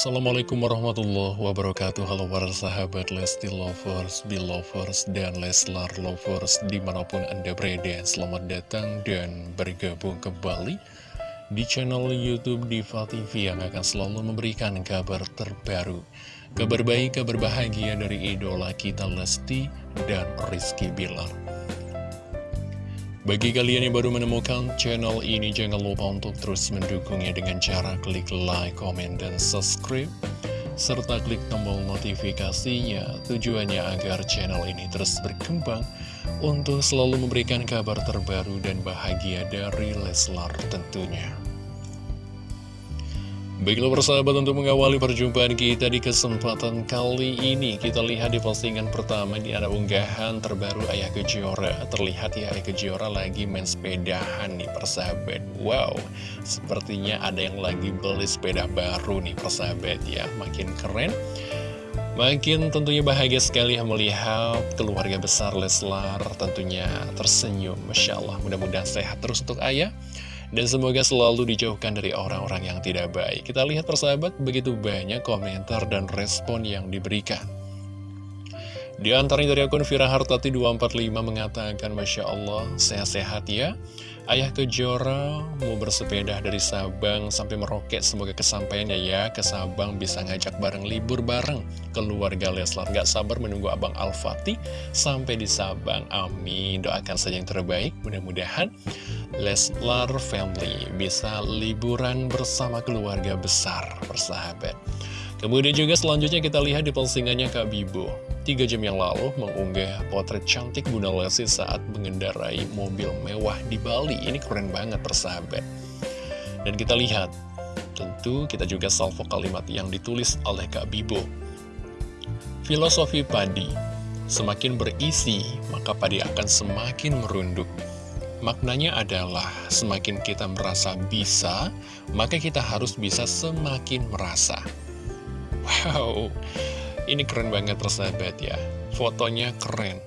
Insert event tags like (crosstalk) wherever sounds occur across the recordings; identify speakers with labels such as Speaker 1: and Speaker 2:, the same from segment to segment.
Speaker 1: Assalamualaikum warahmatullahi wabarakatuh. Halo para sahabat Lesti Lovers, Belovers, dan Leslar Lovers Di mana pun Anda berada Selamat datang dan bergabung kembali Di channel Youtube Diva TV Yang akan selalu memberikan kabar terbaru Kabar baik, kabar bahagia dari idola kita Lesti dan Rizky Bilar bagi kalian yang baru menemukan channel ini, jangan lupa untuk terus mendukungnya dengan cara klik like, comment, dan subscribe. Serta klik tombol notifikasinya, tujuannya agar channel ini terus berkembang untuk selalu memberikan kabar terbaru dan bahagia dari Leslar tentunya. Baiklah persahabat untuk mengawali perjumpaan kita di kesempatan kali ini. Kita lihat di postingan pertama ini ada unggahan terbaru Ayah Kejora Terlihat ya Ayah Kejora lagi main sepedahan nih persahabat. Wow, sepertinya ada yang lagi beli sepeda baru nih persahabat ya. Makin keren Makin tentunya bahagia sekali melihat keluarga besar Leslar tentunya tersenyum. Masya Allah mudah-mudahan sehat terus untuk ayah dan semoga selalu dijauhkan dari orang-orang yang tidak baik. Kita lihat persahabat, begitu banyak komentar dan respon yang diberikan. Di antaranya dari akun Fira Hartati 245 mengatakan, Masya Allah, sehat-sehat ya. Ayah Kejora mau bersepeda dari Sabang sampai Meroket. Semoga kesampaiannya ya ke Sabang bisa ngajak bareng libur bareng keluarga Leslar. Gak sabar menunggu Abang Al-Fatih sampai di Sabang. Amin. Doakan saja yang terbaik. Mudah-mudahan Leslar Family bisa liburan bersama keluarga besar, persahabat. Kemudian juga selanjutnya kita lihat di postingannya Kak Bibo tiga jam yang lalu mengunggah potret cantik Bunda Lesti saat mengendarai mobil mewah di Bali. Ini keren banget persahabat. Dan kita lihat, tentu kita juga salvo kalimat yang ditulis oleh Kak Bibo. Filosofi padi, semakin berisi, maka padi akan semakin merunduk. Maknanya adalah semakin kita merasa bisa, maka kita harus bisa semakin merasa. Wow, ini keren banget persahabat ya. Fotonya keren.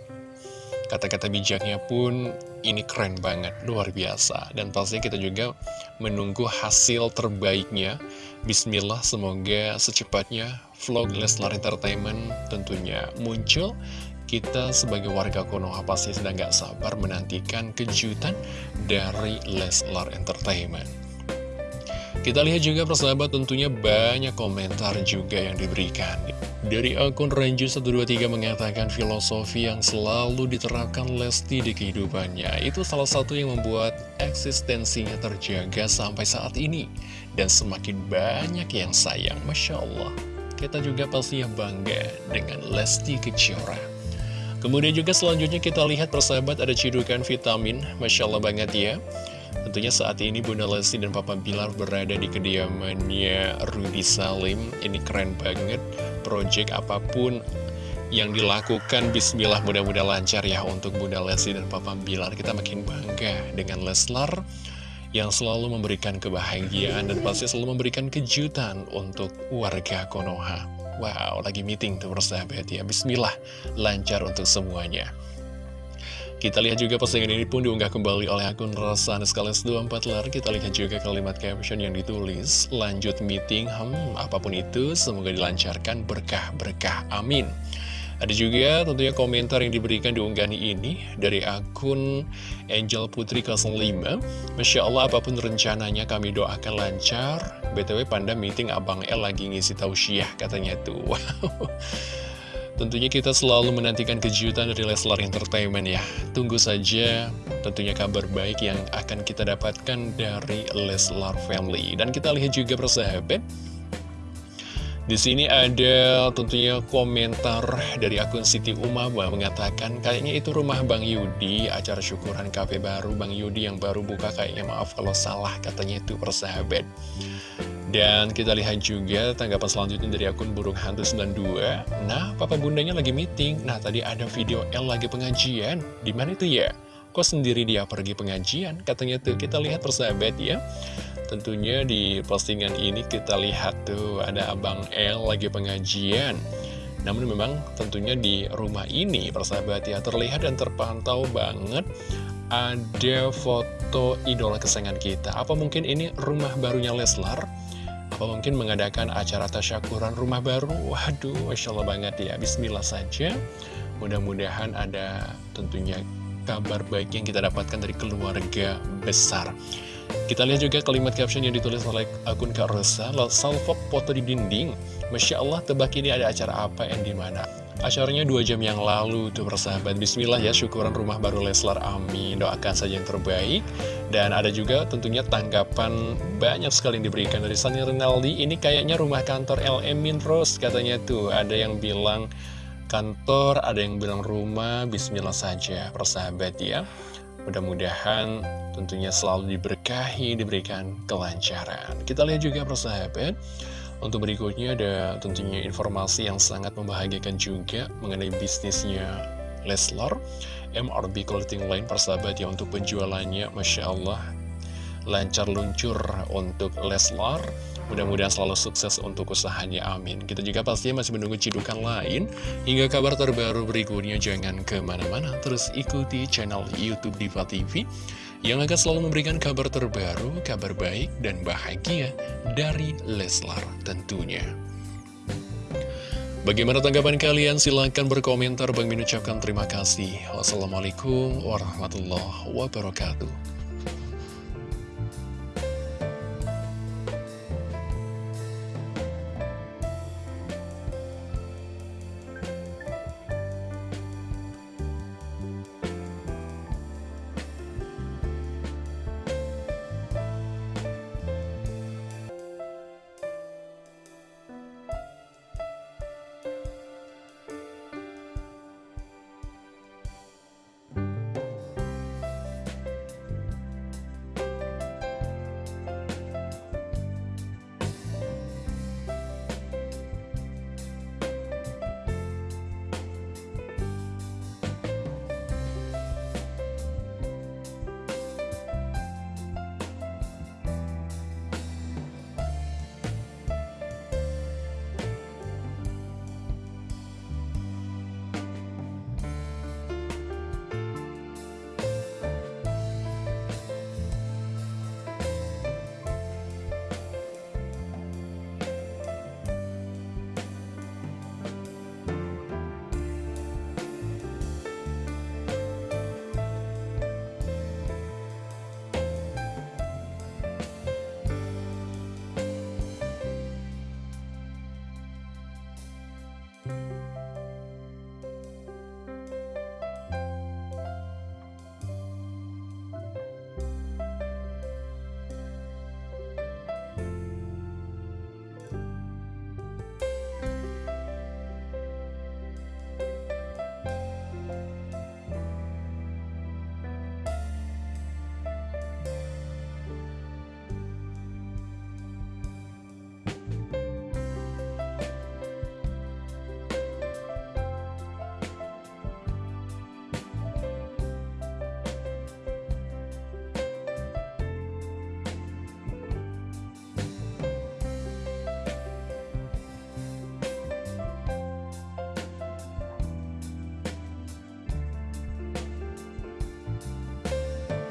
Speaker 1: Kata-kata bijaknya pun ini keren banget, luar biasa. Dan pasti kita juga menunggu hasil terbaiknya. Bismillah semoga secepatnya vlog Leslar Entertainment tentunya muncul kita sebagai warga Konoha pasti sedang gak sabar menantikan kejutan dari Leslar Entertainment kita lihat juga persahabat tentunya banyak komentar juga yang diberikan. Dari akun Ranju123 mengatakan filosofi yang selalu diterapkan Lesti di kehidupannya. Itu salah satu yang membuat eksistensinya terjaga sampai saat ini. Dan semakin banyak yang sayang, Masya Allah. Kita juga pasti bangga dengan Lesti Kejora. Kemudian juga selanjutnya kita lihat persahabat ada cidukan vitamin, Masya Allah banget ya. Tentunya saat ini Bunda Lesti dan Papa Bilar berada di kediamannya Rudy Salim. Ini keren banget, project apa pun yang dilakukan Bismillah mudah-mudahan lancar ya untuk Bunda Lesti dan Papa Bilar. Kita makin bangga dengan Leslar yang selalu memberikan kebahagiaan dan pasti selalu memberikan kejutan untuk warga Konoha. Wow, lagi meeting tuh persahabat ya. Bismillah, lancar untuk semuanya. Kita lihat juga postingan ini pun diunggah kembali oleh akun Rasan Skales 24 lar. Kita lihat juga kalimat caption yang ditulis. Lanjut meeting, hmm, apa pun itu, semoga dilancarkan berkah-berkah. Amin. Ada juga tentunya komentar yang diberikan di unggahan ini dari akun Angel Putri 05. Masya Allah apa pun rencananya kami doakan lancar. BTW Panda meeting Abang L lagi ngisi tausiah katanya tuh. (laughs) Wow. Tentunya kita selalu menantikan kejutan dari Leslar Entertainment ya. Tunggu saja tentunya kabar baik yang akan kita dapatkan dari Leslar Family. Dan kita lihat juga persahabat. Di sini ada tentunya komentar dari akun Siti Umama mengatakan kayaknya itu rumah Bang Yudi, acara syukuran kafe baru Bang Yudi yang baru buka kayaknya maaf kalau salah katanya itu persahabat. Dan kita lihat juga tanggapan selanjutnya dari akun Burung Hantu 92. Nah, papa bundanya lagi meeting. Nah, tadi ada video L lagi pengajian. Di mana itu ya? Kok sendiri dia pergi pengajian? Katanya tuh, kita lihat persahabat ya. Tentunya di postingan ini kita lihat tuh ada Abang L lagi pengajian. Namun memang tentunya di rumah ini persahabat ya terlihat dan terpantau banget ada foto idola kesayangan kita. Apa mungkin ini rumah barunya Leslar? Apa mungkin mengadakan acara tasyakuran rumah baru? Waduh, Masya Allah banget ya Bismillah saja Mudah-mudahan ada tentunya kabar baik yang kita dapatkan dari keluarga besar. Kita lihat juga kalimat caption yang ditulis oleh akun Kak Rosa Salfok foto di dinding. Masya Allah tebak ini ada acara apa yang di mana Acaranya dua jam yang lalu tuh persahabat. Bismillah ya syukuran rumah baru Leslar Amin. Doakan saja yang terbaik. Dan ada juga tentunya tanggapan banyak sekali yang diberikan dari Sunny Rinaldi. Ini kayaknya rumah kantor LM Minros katanya tuh. Ada yang bilang kantor, ada yang bilang rumah Bismillah saja persahabat ya. Mudah-mudahan tentunya selalu diberkahi, diberikan kelancaran. Kita lihat juga persahabat untuk berikutnya ada tentunya informasi yang sangat membahagiakan juga mengenai bisnisnya Leslar MRB Clothing Line persahabat ya untuk penjualannya Masya Allah lancar luncur untuk Leslar Mudah-mudahan selalu sukses untuk usahanya, amin Kita juga pastinya masih menunggu cidukan lain Hingga kabar terbaru berikutnya Jangan ke mana-mana, terus ikuti channel Youtube Diva TV yang akan selalu memberikan kabar terbaru, kabar baik dan bahagia dari Leslar tentunya. Bagaimana tanggapan kalian? Silahkan berkomentar. Bang Min ucapkan terima kasih. Wassalamualaikum warahmatullahi wabarakatuh.